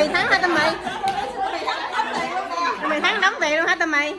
mì thắng hả tâm mì tâm mì thắng đóng tiền luôn hả tâm mì